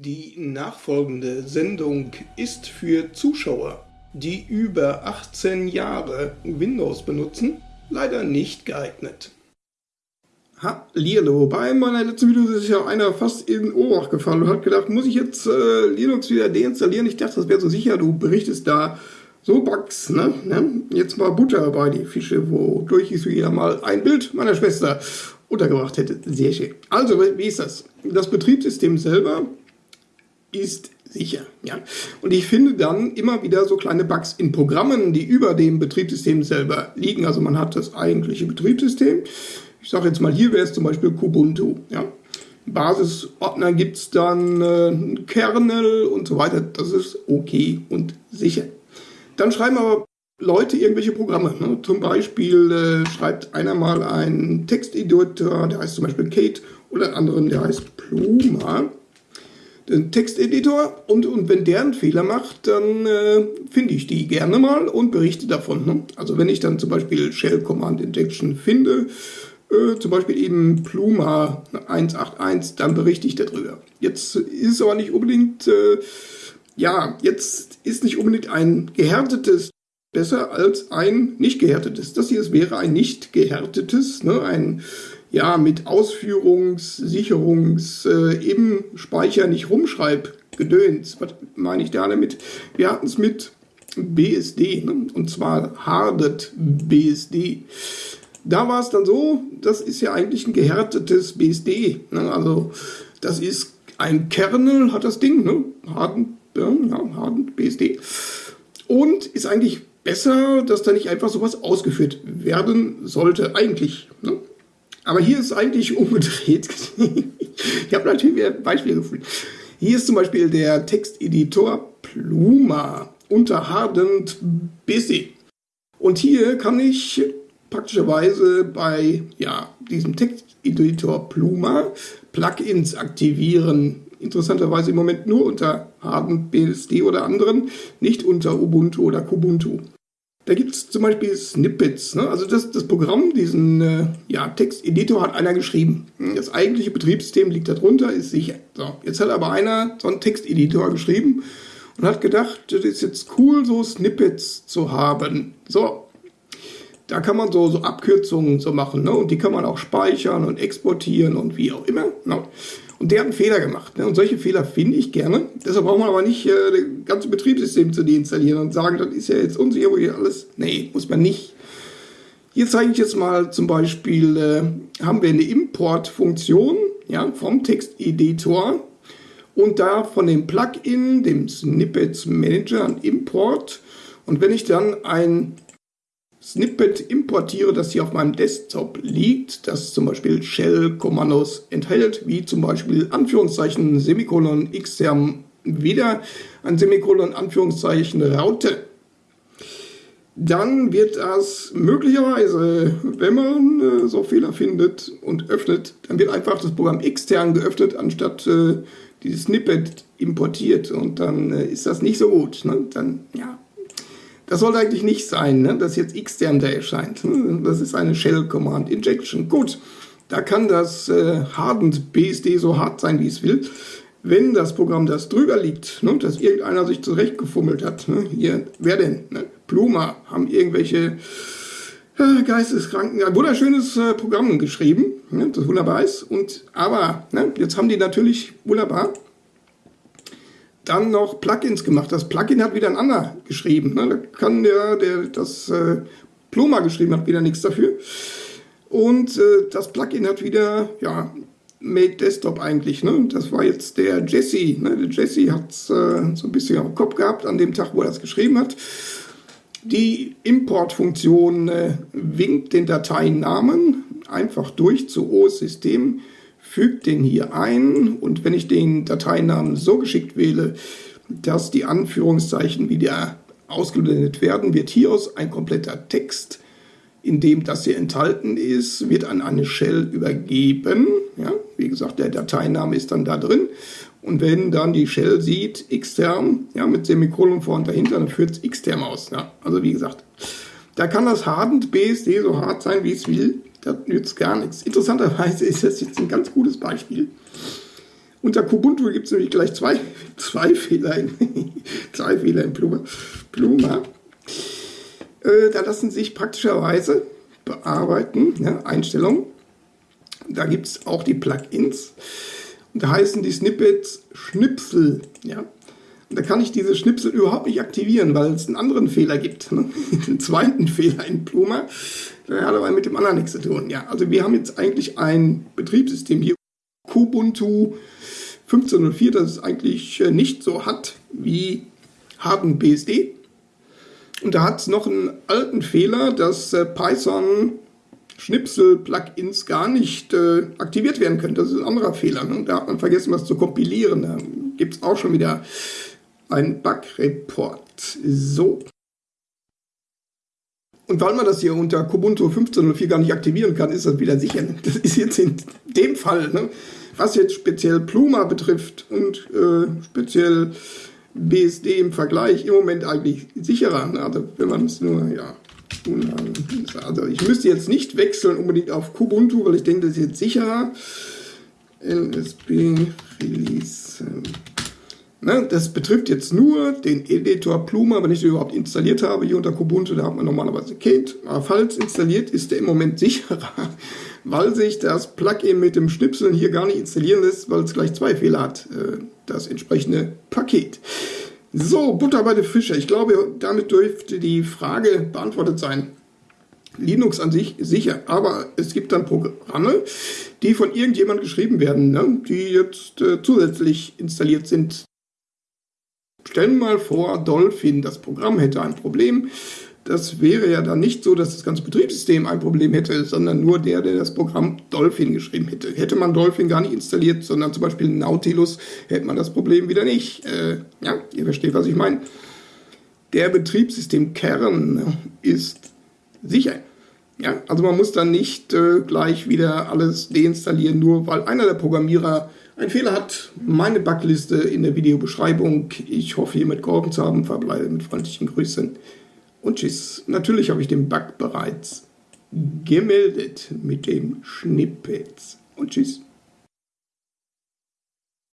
Die nachfolgende Sendung ist für Zuschauer, die über 18 Jahre Windows benutzen, leider nicht geeignet. Hallihallo, bei meiner letzten Video ist ja einer fast in Ohrach gefallen und hat gedacht, muss ich jetzt äh, Linux wieder deinstallieren? Ich dachte, das wäre so sicher, du berichtest da so Bugs, ne? ne? Jetzt mal Butter bei die Fische, wodurch ich so wieder mal ein Bild meiner Schwester untergebracht hätte. Sehr schön. Also, wie ist das? Das Betriebssystem selber ist sicher. Ja? Und ich finde dann immer wieder so kleine Bugs in Programmen, die über dem Betriebssystem selber liegen. Also man hat das eigentliche Betriebssystem. Ich sage jetzt mal, hier wäre es zum Beispiel Kubuntu. Ja? Basisordner gibt es dann äh, Kernel und so weiter. Das ist okay und sicher. Dann schreiben aber Leute irgendwelche Programme. Ne? Zum Beispiel äh, schreibt einer mal einen Texteditor, der heißt zum Beispiel Kate, oder einen anderen, der heißt Pluma den Texteditor und, und wenn der einen Fehler macht, dann äh, finde ich die gerne mal und berichte davon. Ne? Also wenn ich dann zum Beispiel Shell Command Injection finde, äh, zum Beispiel eben Pluma 181, dann berichte ich darüber. Jetzt ist aber nicht unbedingt, äh, ja, jetzt ist nicht unbedingt ein gehärtetes besser als ein nicht gehärtetes. Das hier wäre ein nicht gehärtetes, ne, ein ja, mit Ausführungs-, Sicherungs-, äh, im Speicher nicht rumschreib, Gedöns. Was meine ich da damit? Wir hatten es mit BSD, ne? und zwar Hardet BSD. Da war es dann so, das ist ja eigentlich ein gehärtetes BSD. Ne? Also das ist ein Kernel, hat das Ding, ne? Harden, ja, Harden BSD. Und ist eigentlich besser, dass da nicht einfach sowas ausgeführt werden sollte, eigentlich. Ne? Aber hier ist eigentlich umgedreht. ich habe natürlich wieder Beispiele gefunden. Hier ist zum Beispiel der Texteditor Pluma unter Hardent Busy. Und hier kann ich praktischerweise bei ja, diesem Texteditor Pluma Plugins aktivieren. Interessanterweise im Moment nur unter Hardent BSD oder anderen, nicht unter Ubuntu oder Kubuntu. Da gibt es zum Beispiel Snippets. Ne? Also das, das Programm, diesen äh, ja, Texteditor hat einer geschrieben. Das eigentliche Betriebssystem liegt darunter, ist sicher. So, jetzt hat aber einer so einen Texteditor geschrieben und hat gedacht, das ist jetzt cool, so Snippets zu haben. So, da kann man so, so Abkürzungen so machen. Ne? Und die kann man auch speichern und exportieren und wie auch immer. Ne? Und der hat einen Fehler gemacht. Ne? Und solche Fehler finde ich gerne. Deshalb braucht man aber nicht äh, das ganze Betriebssystem zu deinstallieren und sagen, das ist ja jetzt unsicher, wo hier alles. Nee, muss man nicht. Hier zeige ich jetzt mal zum Beispiel, äh, haben wir eine Importfunktion ja, vom Texteditor und da von dem Plugin, dem Snippets Manager, ein Import. Und wenn ich dann ein Snippet importiere, das hier auf meinem Desktop liegt, das zum Beispiel Shell-Kommandos enthält, wie zum Beispiel Anführungszeichen Semikolon xterm wieder ein Semikolon Anführungszeichen Raute. Dann wird das möglicherweise, wenn man äh, so Fehler findet und öffnet, dann wird einfach das Programm extern geöffnet, anstatt äh, dieses Snippet importiert. Und dann äh, ist das nicht so gut. Ne? Dann, ja, das sollte eigentlich nicht sein, ne? dass jetzt xterm da erscheint. Hm, das ist eine Shell Command Injection. Gut, da kann das äh, Hardened BSD so hart sein, wie es will. Wenn das Programm das drüber liegt, ne, dass irgendeiner sich zurechtgefummelt hat, ne, hier, wer denn? Ne? Pluma haben irgendwelche äh, Geisteskranken ein wunderschönes äh, Programm geschrieben, ne, das wunderbar ist. Und aber ne, jetzt haben die natürlich wunderbar dann noch Plugins gemacht. Das Plugin hat wieder ein anderer geschrieben. Ne? Da kann der, der das äh, Pluma geschrieben hat, wieder nichts dafür. Und äh, das Plugin hat wieder, ja, Made Desktop eigentlich. Ne? Das war jetzt der Jesse. Ne? Der Jesse hat äh, so ein bisschen am Kopf gehabt an dem Tag, wo er das geschrieben hat. Die Importfunktion äh, winkt den Dateinamen einfach durch zu OS-System füge den hier ein und wenn ich den Dateinamen so geschickt wähle, dass die Anführungszeichen wieder ausgeblendet werden, wird hieraus ein kompletter Text, in dem das hier enthalten ist, wird an eine Shell übergeben. Ja, wie gesagt, der Dateiname ist dann da drin. Und wenn dann die Shell sieht, xterm, ja, mit Semikolon vor und dahinter, dann führt es xterm aus. Ja. Also wie gesagt, da kann das Hardened BSD so hart sein, wie es will das nützt gar nichts. Interessanterweise ist das jetzt ein ganz gutes Beispiel. Unter Kubuntu gibt es nämlich gleich zwei, zwei Fehler in, zwei Fehler in Pluma. Pluma. Äh, da lassen sich praktischerweise bearbeiten, ja, Einstellungen. Da gibt es auch die Plugins. Und da heißen die Snippets Schnipsel. Ja. Und da kann ich diese Schnipsel überhaupt nicht aktivieren, weil es einen anderen Fehler gibt. Ne? einen zweiten Fehler in Pluma. Der hat aber mit dem anderen nichts zu tun. Ja, also wir haben jetzt eigentlich ein Betriebssystem hier. Kubuntu 15.04, das es eigentlich äh, nicht so hat wie Harden BSD. Und da hat es noch einen alten Fehler, dass äh, Python Schnipsel-Plugins gar nicht äh, aktiviert werden können. Das ist ein anderer Fehler. Ne? Da hat man vergessen, was zu kompilieren. Da gibt es auch schon wieder einen Bug-Report. So. Und weil man das hier unter Kubuntu 15.04 gar nicht aktivieren kann, ist das wieder sicher. Das ist jetzt in dem Fall, ne? was jetzt speziell Pluma betrifft und äh, speziell BSD im Vergleich im Moment eigentlich sicherer. Ne? Also wenn man es nur, ja, also ich müsste jetzt nicht wechseln unbedingt auf Kubuntu, weil ich denke, das ist jetzt sicherer. LSB Release. Ne, das betrifft jetzt nur den Editor Pluma, wenn ich den überhaupt installiert habe. Hier unter Kubuntu, da hat man normalerweise Kate. Aber falls installiert, ist der im Moment sicherer, weil sich das Plugin mit dem Schnipseln hier gar nicht installieren lässt, weil es gleich zwei Fehler hat. Äh, das entsprechende Paket. So, Butter bei den Fische. Ich glaube, damit dürfte die Frage beantwortet sein. Linux an sich sicher, aber es gibt dann Programme, die von irgendjemand geschrieben werden, ne, die jetzt äh, zusätzlich installiert sind. Stellen wir mal vor, Dolphin, das Programm hätte ein Problem das wäre ja dann nicht so, dass das ganze Betriebssystem ein Problem hätte, sondern nur der, der das Programm Dolphin geschrieben hätte. Hätte man Dolphin gar nicht installiert, sondern zum Beispiel Nautilus, hätte man das Problem wieder nicht. Äh, ja, ihr versteht, was ich meine. Der Betriebssystemkern ist sicher. Ja, also man muss dann nicht äh, gleich wieder alles deinstallieren, nur weil einer der Programmierer einen Fehler hat. Meine Backliste in der Videobeschreibung. Ich hoffe, hiermit geholfen zu haben. Verbleibe mit freundlichen Grüßen. Und tschüss. Natürlich habe ich den Bug bereits gemeldet mit dem Schnippets. Und tschüss.